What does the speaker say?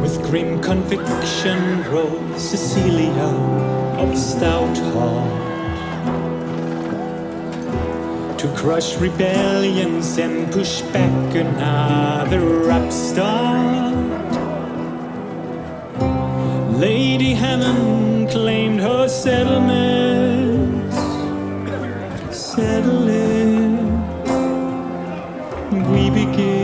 With grim conviction rose Cecilia of stout heart To crush rebellions and push back another upstart Lady Hammond claimed her settlements settling. We begin.